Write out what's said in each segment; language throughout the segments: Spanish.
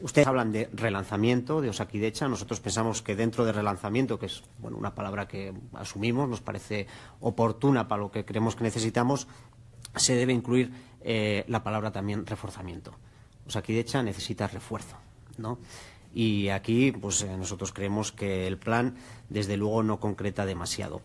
Ustedes hablan de relanzamiento de Osakidecha. Nosotros pensamos que dentro de relanzamiento, que es bueno, una palabra que asumimos, nos parece oportuna para lo que creemos que necesitamos, se debe incluir eh, la palabra también reforzamiento. Osakidecha necesita refuerzo. ¿no? Y aquí pues, eh, nosotros creemos que el plan, desde luego, no concreta demasiado.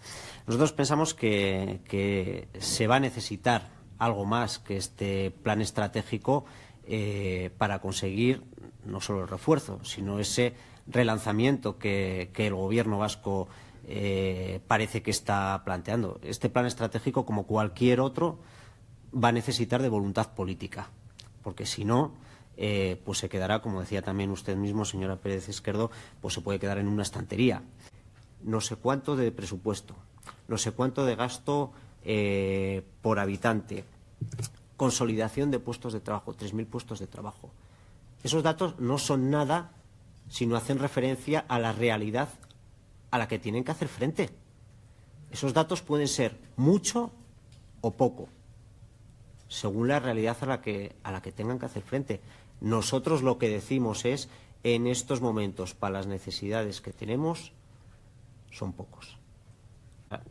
Nosotros pensamos que, que se va a necesitar algo más que este plan estratégico eh, para conseguir no solo el refuerzo, sino ese relanzamiento que, el Gobierno vasco eh, parece que está planteando. Este plan estratégico, como cualquier otro, va a necesitar de voluntad política, porque si no, eh, pues se quedará, como decía también usted mismo, señora Pérez Izquierdo, pues se puede quedar en una estantería. No sé cuánto de presupuesto, no sé cuánto de gasto por habitante, consolidación de puestos de trabajo, 3.000 puestos de trabajo. Esos datos no son nada si no hacen referencia a la realidad a la que tienen que hacer frente. Esos datos pueden ser mucho o poco, según la realidad a la que, a la que tengan que hacer frente. Nosotros lo que decimos es, en estos momentos, para las necesidades que tenemos, son pocos.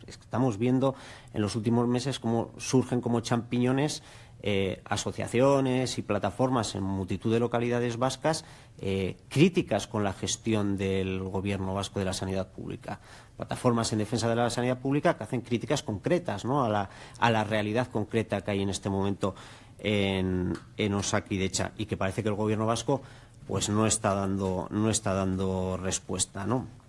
Estamos viendo en los últimos meses cómo surgen como champiñones eh, asociaciones y plataformas en multitud de localidades vascas eh, críticas con la gestión del Gobierno vasco de la sanidad pública. Plataformas en defensa de la sanidad pública que hacen críticas concretas a, la, a, la, realidad concreta que hay en este momento en, en Osakidecha y que parece que el Gobierno vasco pues no está dando, no está dando respuesta. ¿no?